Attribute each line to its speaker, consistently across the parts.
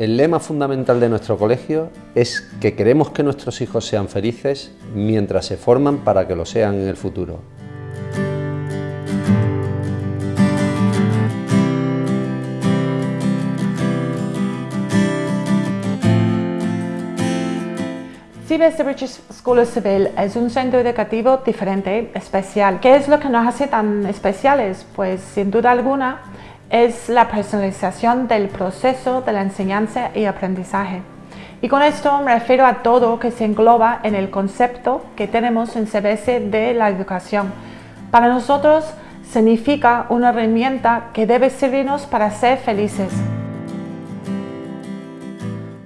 Speaker 1: El lema fundamental de nuestro colegio es que queremos que nuestros hijos sean felices mientras se forman para que lo sean en el futuro.
Speaker 2: The British School of Civil es un centro educativo diferente, especial. ¿Qué es lo que nos hace tan especiales? Pues sin duda alguna es la personalización del proceso de la enseñanza y aprendizaje. Y con esto me refiero a todo que se engloba en el concepto que tenemos en CBS de la educación. Para nosotros significa una herramienta que debe servirnos para ser felices.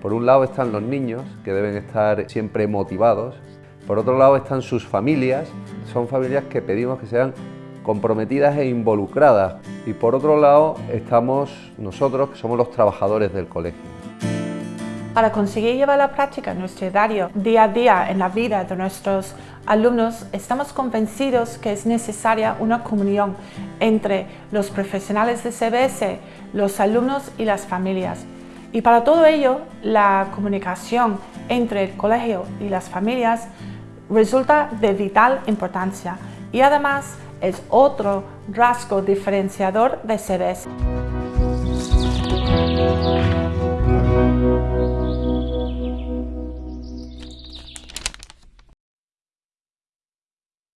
Speaker 1: Por un lado están los niños, que deben estar siempre motivados. Por otro lado están sus familias. Son familias que pedimos que sean comprometidas e involucradas. Y por otro lado estamos nosotros, que somos los trabajadores del colegio.
Speaker 2: Para conseguir llevar la práctica nuestro diario día a día en la vida de nuestros alumnos, estamos convencidos que es necesaria una comunión entre los profesionales de CBS, los alumnos y las familias. Y para todo ello, la comunicación entre el colegio y las familias resulta de vital importancia y además es otro rasgo diferenciador de Ceres.